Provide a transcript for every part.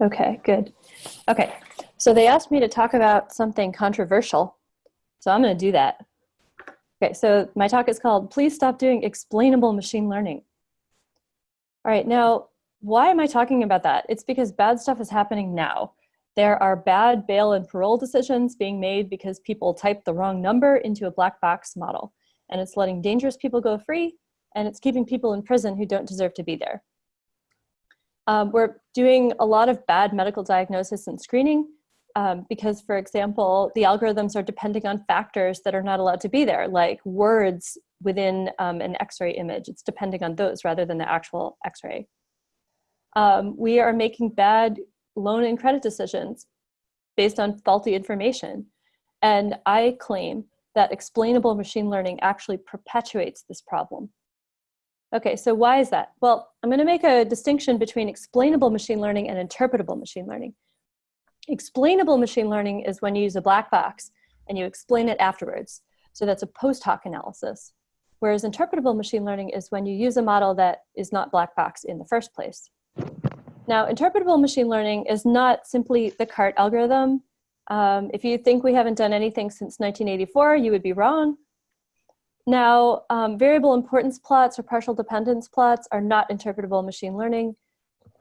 Okay, good. Okay, so they asked me to talk about something controversial, so I'm going to do that. Okay, so my talk is called Please Stop Doing Explainable Machine Learning. All right, now, why am I talking about that? It's because bad stuff is happening now. There are bad bail and parole decisions being made because people type the wrong number into a black box model. And it's letting dangerous people go free, and it's keeping people in prison who don't deserve to be there. Um, we're doing a lot of bad medical diagnosis and screening um, because, for example, the algorithms are depending on factors that are not allowed to be there, like words within um, an x-ray image. It's depending on those rather than the actual x-ray. Um, we are making bad loan and credit decisions based on faulty information. And I claim that explainable machine learning actually perpetuates this problem. Okay, so why is that? Well, I'm going to make a distinction between explainable machine learning and interpretable machine learning. Explainable machine learning is when you use a black box and you explain it afterwards. So that's a post hoc analysis. Whereas interpretable machine learning is when you use a model that is not black box in the first place. Now, interpretable machine learning is not simply the CART algorithm. Um, if you think we haven't done anything since 1984, you would be wrong. Now, um, variable importance plots or partial dependence plots are not interpretable machine learning.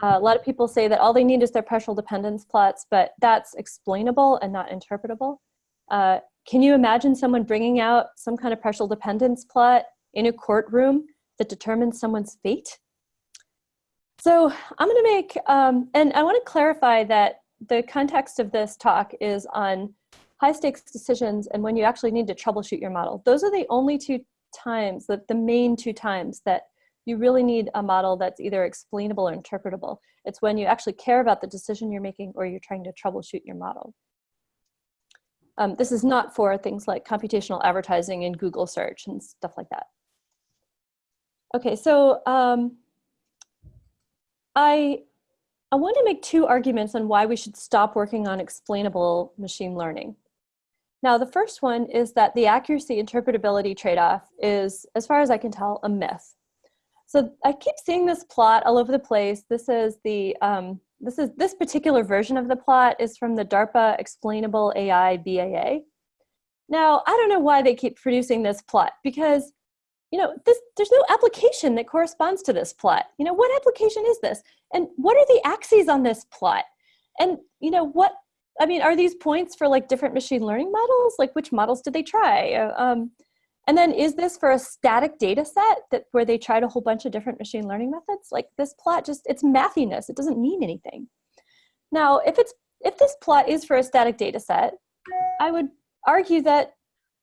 Uh, a lot of people say that all they need is their partial dependence plots, but that's explainable and not interpretable. Uh, can you imagine someone bringing out some kind of partial dependence plot in a courtroom that determines someone's fate? So I'm going to make, um, and I want to clarify that the context of this talk is on high stakes decisions and when you actually need to troubleshoot your model. Those are the only two times, the, the main two times that you really need a model that's either explainable or interpretable. It's when you actually care about the decision you're making or you're trying to troubleshoot your model. Um, this is not for things like computational advertising and Google search and stuff like that. Okay, so um, I, I want to make two arguments on why we should stop working on explainable machine learning. Now, the first one is that the accuracy interpretability trade-off is, as far as I can tell, a myth. So I keep seeing this plot all over the place. This is the um, this is this particular version of the plot is from the DARPA Explainable AI BAA. Now, I don't know why they keep producing this plot because you know, this, there's no application that corresponds to this plot. You know, what application is this? And what are the axes on this plot? And, you know, what I mean, are these points for like different machine learning models? Like which models did they try? Um, and then is this for a static data set that where they tried a whole bunch of different machine learning methods? Like this plot just, it's mathiness. It doesn't mean anything. Now, if it's if this plot is for a static data set, I would argue that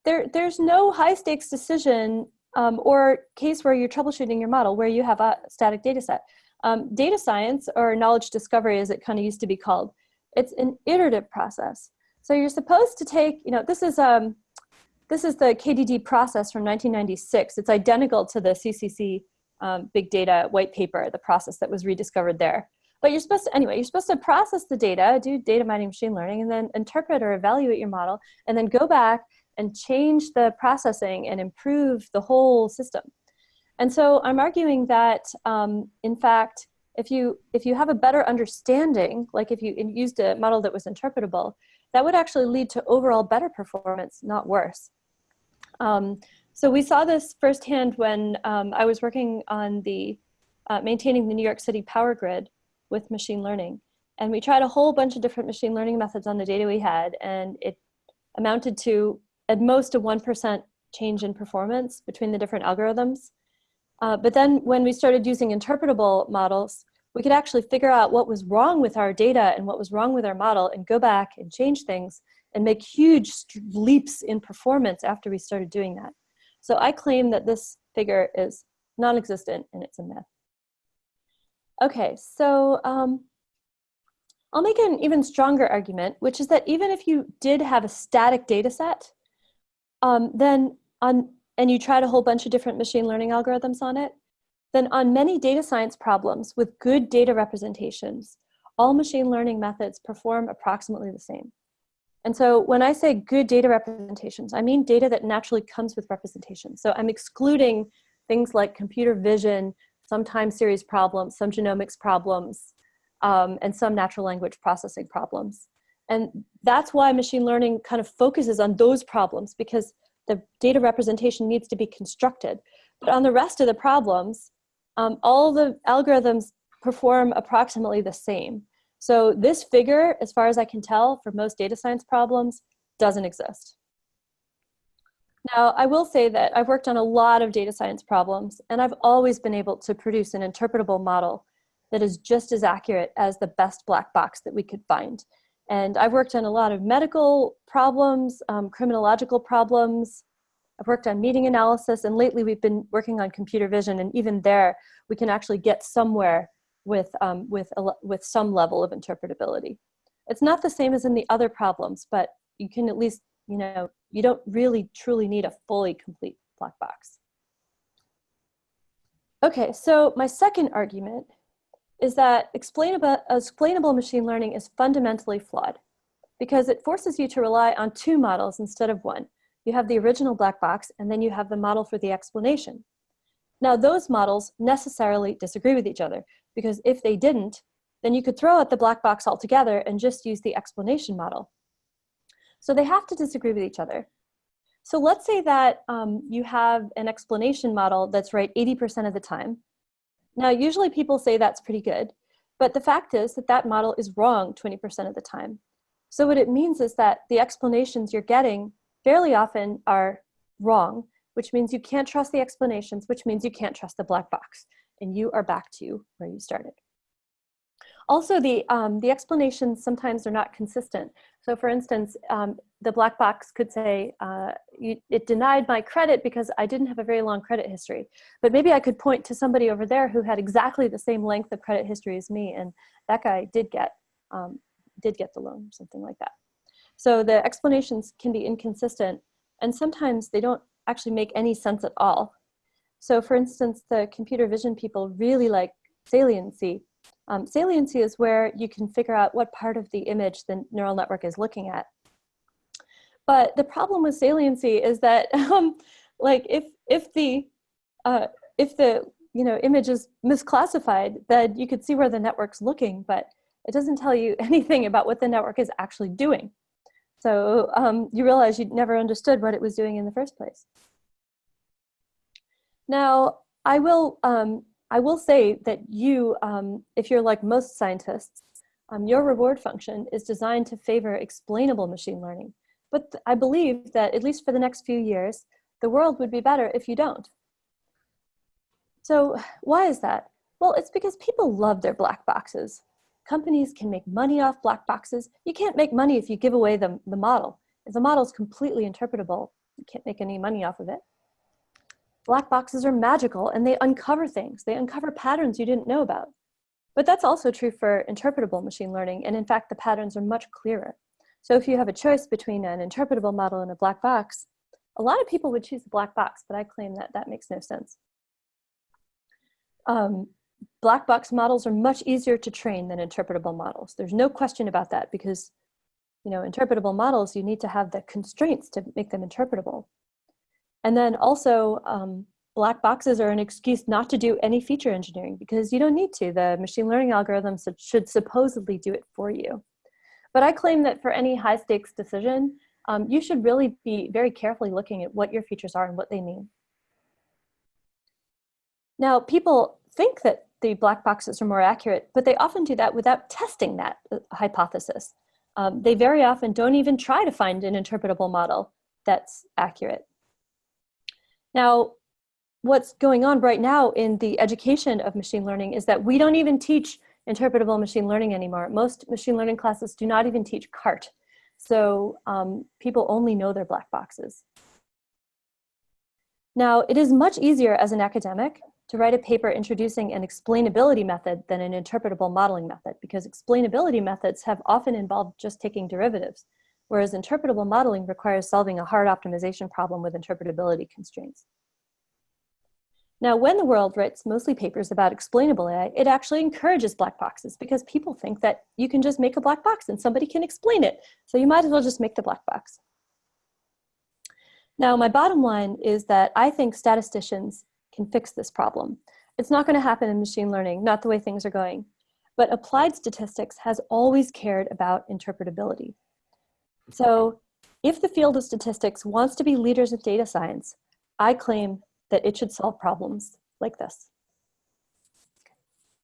there, there's no high stakes decision um, or case where you're troubleshooting your model where you have a static data set. Um, data science or knowledge discovery as it kind of used to be called it's an iterative process. So you're supposed to take, you know, this is, um, this is the KDD process from 1996. It's identical to the CCC um, big data white paper, the process that was rediscovered there. But you're supposed to, anyway, you're supposed to process the data, do data mining machine learning, and then interpret or evaluate your model, and then go back and change the processing and improve the whole system. And so I'm arguing that, um, in fact, if you if you have a better understanding, like if you used a model that was interpretable, that would actually lead to overall better performance, not worse. Um, so we saw this firsthand when um, I was working on the uh, maintaining the New York City power grid with machine learning. And we tried a whole bunch of different machine learning methods on the data we had, and it amounted to at most a 1% change in performance between the different algorithms. Uh, but then when we started using interpretable models, we could actually figure out what was wrong with our data and what was wrong with our model and go back and change things and make huge leaps in performance after we started doing that. So I claim that this figure is non-existent and it's a myth. Okay, so um, I'll make an even stronger argument, which is that even if you did have a static data set, um, then on and you tried a whole bunch of different machine learning algorithms on it, then on many data science problems with good data representations, all machine learning methods perform approximately the same. And so when I say good data representations, I mean data that naturally comes with representation. So I'm excluding things like computer vision, some time series problems, some genomics problems, um, and some natural language processing problems. And that's why machine learning kind of focuses on those problems because the data representation needs to be constructed. But on the rest of the problems, um, all the algorithms perform approximately the same. So this figure, as far as I can tell, for most data science problems, doesn't exist. Now, I will say that I've worked on a lot of data science problems, and I've always been able to produce an interpretable model that is just as accurate as the best black box that we could find. And I've worked on a lot of medical problems, um, criminological problems. I've worked on meeting analysis, and lately we've been working on computer vision, and even there, we can actually get somewhere with, um, with, a, with some level of interpretability. It's not the same as in the other problems, but you can at least, you know, you don't really truly need a fully complete black box. Okay, so my second argument is that explainable, explainable machine learning is fundamentally flawed because it forces you to rely on two models instead of one. You have the original black box and then you have the model for the explanation. Now those models necessarily disagree with each other because if they didn't, then you could throw out the black box altogether and just use the explanation model. So they have to disagree with each other. So let's say that um, you have an explanation model that's right 80% of the time, now, usually people say that's pretty good, but the fact is that that model is wrong 20% of the time. So what it means is that the explanations you're getting fairly often are wrong, which means you can't trust the explanations, which means you can't trust the black box, and you are back to where you started. Also, the, um, the explanations sometimes are not consistent. So for instance, um, the black box could say, uh, you, it denied my credit because I didn't have a very long credit history. But maybe I could point to somebody over there who had exactly the same length of credit history as me, and that guy did get, um, did get the loan, something like that. So the explanations can be inconsistent, and sometimes they don't actually make any sense at all. So for instance, the computer vision people really like saliency, um, saliency is where you can figure out what part of the image the neural network is looking at. But the problem with saliency is that, um, like, if if the uh, if the you know image is misclassified, then you could see where the network's looking, but it doesn't tell you anything about what the network is actually doing. So um, you realize you never understood what it was doing in the first place. Now, I will um, I will say that you, um, if you're like most scientists, um, your reward function is designed to favor explainable machine learning. But I believe that at least for the next few years, the world would be better if you don't. So why is that? Well, it's because people love their black boxes. Companies can make money off black boxes. You can't make money if you give away the, the model. If the model is completely interpretable, you can't make any money off of it. Black boxes are magical and they uncover things. They uncover patterns you didn't know about. But that's also true for interpretable machine learning. And in fact, the patterns are much clearer. So if you have a choice between an interpretable model and a black box, a lot of people would choose the black box, but I claim that that makes no sense. Um, black box models are much easier to train than interpretable models. There's no question about that because you know, interpretable models, you need to have the constraints to make them interpretable. And then also, um, black boxes are an excuse not to do any feature engineering because you don't need to. The machine learning algorithms should supposedly do it for you. But I claim that for any high stakes decision, um, you should really be very carefully looking at what your features are and what they mean. Now, people think that the black boxes are more accurate, but they often do that without testing that uh, hypothesis. Um, they very often don't even try to find an interpretable model that's accurate. Now, what's going on right now in the education of machine learning is that we don't even teach interpretable machine learning anymore. Most machine learning classes do not even teach CART. So um, people only know their black boxes. Now, it is much easier as an academic to write a paper introducing an explainability method than an interpretable modeling method because explainability methods have often involved just taking derivatives whereas interpretable modeling requires solving a hard optimization problem with interpretability constraints. Now, when the world writes mostly papers about explainable AI, it actually encourages black boxes because people think that you can just make a black box and somebody can explain it. So you might as well just make the black box. Now, my bottom line is that I think statisticians can fix this problem. It's not going to happen in machine learning, not the way things are going. but applied statistics has always cared about interpretability. So if the field of statistics wants to be leaders in data science, I claim that it should solve problems like this.